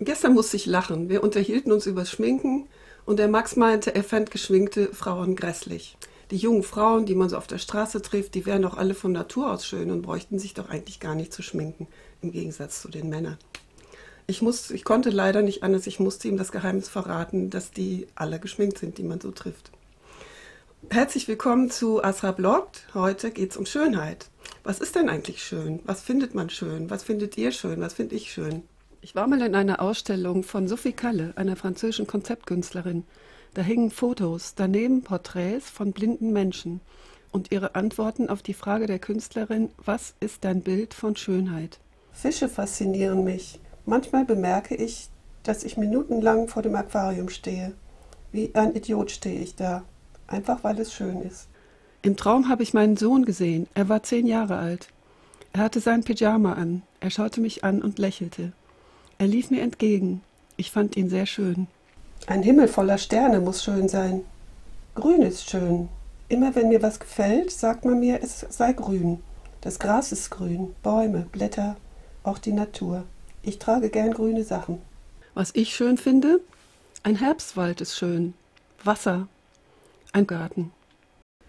Gestern musste ich lachen. Wir unterhielten uns über Schminken und der Max meinte, er fand geschminkte Frauen grässlich. Die jungen Frauen, die man so auf der Straße trifft, die wären doch alle von Natur aus schön und bräuchten sich doch eigentlich gar nicht zu schminken, im Gegensatz zu den Männern. Ich, muss, ich konnte leider nicht anders, ich musste ihm das Geheimnis verraten, dass die alle geschminkt sind, die man so trifft. Herzlich willkommen zu Asra Bloggt. Heute geht es um Schönheit. Was ist denn eigentlich schön? Was findet man schön? Was findet ihr schön? Was finde ich schön? Ich war mal in einer Ausstellung von Sophie Kalle, einer französischen Konzeptkünstlerin. Da hingen Fotos, daneben Porträts von blinden Menschen und ihre Antworten auf die Frage der Künstlerin, was ist dein Bild von Schönheit? Fische faszinieren mich. Manchmal bemerke ich, dass ich minutenlang vor dem Aquarium stehe. Wie ein Idiot stehe ich da, einfach weil es schön ist. Im Traum habe ich meinen Sohn gesehen. Er war zehn Jahre alt. Er hatte sein Pyjama an. Er schaute mich an und lächelte. Er lief mir entgegen. Ich fand ihn sehr schön. Ein Himmel voller Sterne muss schön sein. Grün ist schön. Immer wenn mir was gefällt, sagt man mir, es sei grün. Das Gras ist grün, Bäume, Blätter, auch die Natur. Ich trage gern grüne Sachen. Was ich schön finde? Ein Herbstwald ist schön. Wasser. Ein Garten.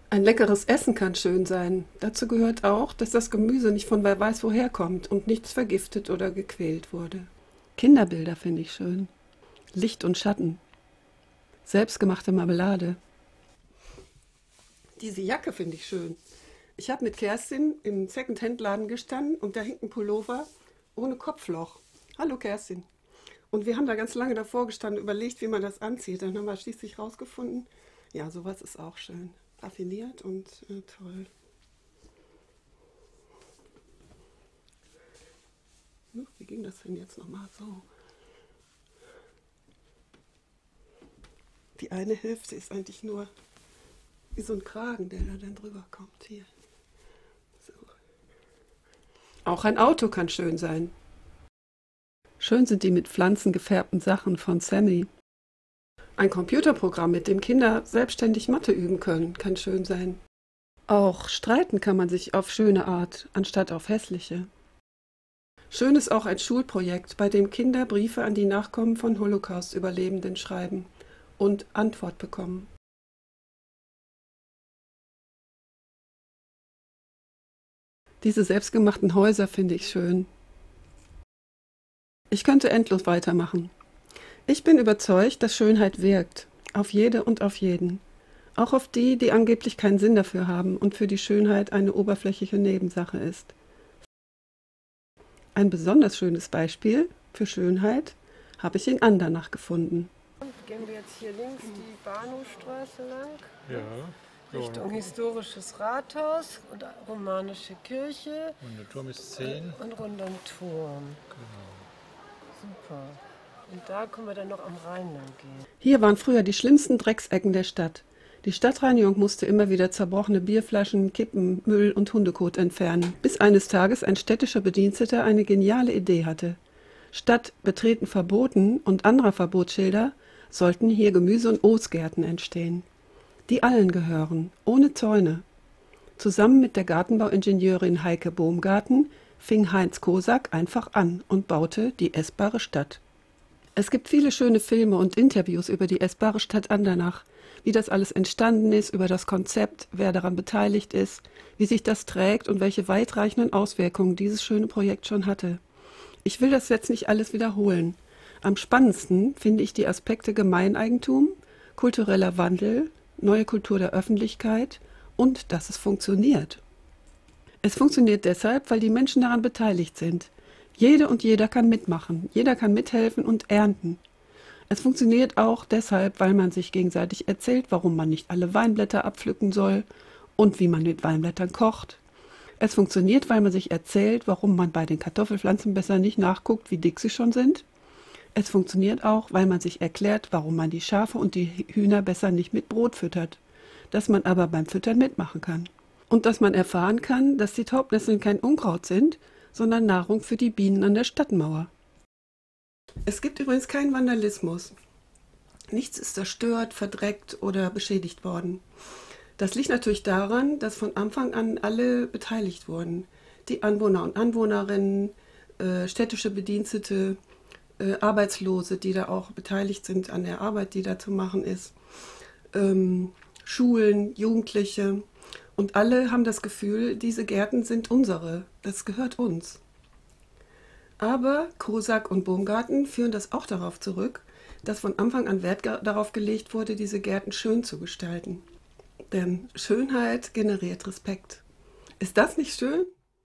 Ein leckeres Essen kann schön sein. Dazu gehört auch, dass das Gemüse nicht von wer weiß woher kommt und nichts vergiftet oder gequält wurde. Kinderbilder finde ich schön. Licht und Schatten. Selbstgemachte Marmelade. Diese Jacke finde ich schön. Ich habe mit Kerstin im Second-Hand-Laden gestanden und da hängt ein Pullover ohne Kopfloch. Hallo Kerstin. Und wir haben da ganz lange davor gestanden, überlegt, wie man das anzieht. Dann haben wir schließlich rausgefunden, ja, sowas ist auch schön. Raffiniert und äh, toll. Wie ging das denn jetzt nochmal so? Die eine Hälfte ist eigentlich nur wie so ein Kragen, der da dann drüber kommt. Hier. So. Auch ein Auto kann schön sein. Schön sind die mit Pflanzen gefärbten Sachen von Sammy. Ein Computerprogramm, mit dem Kinder selbstständig Mathe üben können, kann schön sein. Auch streiten kann man sich auf schöne Art, anstatt auf hässliche. Schön ist auch ein Schulprojekt, bei dem Kinder Briefe an die Nachkommen von Holocaust-Überlebenden schreiben und Antwort bekommen. Diese selbstgemachten Häuser finde ich schön. Ich könnte endlos weitermachen. Ich bin überzeugt, dass Schönheit wirkt. Auf jede und auf jeden. Auch auf die, die angeblich keinen Sinn dafür haben und für die Schönheit eine oberflächliche Nebensache ist. Ein besonders schönes Beispiel für Schönheit habe ich in Andernach gefunden. Gehen wir jetzt hier links die Bahnhofstraße lang? Ja. Richtung historisches Rathaus und romanische Kirche. Und der Turm ist 10. Und rund um Turm. Genau. Super. Und da können wir dann noch am Rhein lang gehen. Hier waren früher die schlimmsten Drecksecken der Stadt. Die Stadtreinigung musste immer wieder zerbrochene Bierflaschen, Kippen, Müll und Hundekot entfernen, bis eines Tages ein städtischer Bediensteter eine geniale Idee hatte. Statt Betreten verboten und anderer Verbotsschilder sollten hier Gemüse- und Obstgärten entstehen, die allen gehören, ohne Zäune. Zusammen mit der Gartenbauingenieurin Heike Bohmgarten fing Heinz Kosak einfach an und baute die essbare Stadt. Es gibt viele schöne Filme und Interviews über die essbare Stadt Andernach, wie das alles entstanden ist, über das Konzept, wer daran beteiligt ist, wie sich das trägt und welche weitreichenden Auswirkungen dieses schöne Projekt schon hatte. Ich will das jetzt nicht alles wiederholen. Am spannendsten finde ich die Aspekte Gemeineigentum, kultureller Wandel, neue Kultur der Öffentlichkeit und dass es funktioniert. Es funktioniert deshalb, weil die Menschen daran beteiligt sind. Jede und jeder kann mitmachen, jeder kann mithelfen und ernten. Es funktioniert auch deshalb, weil man sich gegenseitig erzählt, warum man nicht alle Weinblätter abpflücken soll und wie man mit Weinblättern kocht. Es funktioniert, weil man sich erzählt, warum man bei den Kartoffelpflanzen besser nicht nachguckt, wie dick sie schon sind. Es funktioniert auch, weil man sich erklärt, warum man die Schafe und die Hühner besser nicht mit Brot füttert, dass man aber beim Füttern mitmachen kann. Und dass man erfahren kann, dass die Taubnesseln kein Unkraut sind, sondern Nahrung für die Bienen an der Stadtmauer. Es gibt übrigens keinen Vandalismus. Nichts ist zerstört, verdreckt oder beschädigt worden. Das liegt natürlich daran, dass von Anfang an alle beteiligt wurden. Die Anwohner und Anwohnerinnen, äh, städtische Bedienstete, äh, Arbeitslose, die da auch beteiligt sind an der Arbeit, die da zu machen ist, ähm, Schulen, Jugendliche. Und alle haben das Gefühl, diese Gärten sind unsere, das gehört uns. Aber Kosak und Baumgarten führen das auch darauf zurück, dass von Anfang an Wert darauf gelegt wurde, diese Gärten schön zu gestalten. Denn Schönheit generiert Respekt. Ist das nicht schön?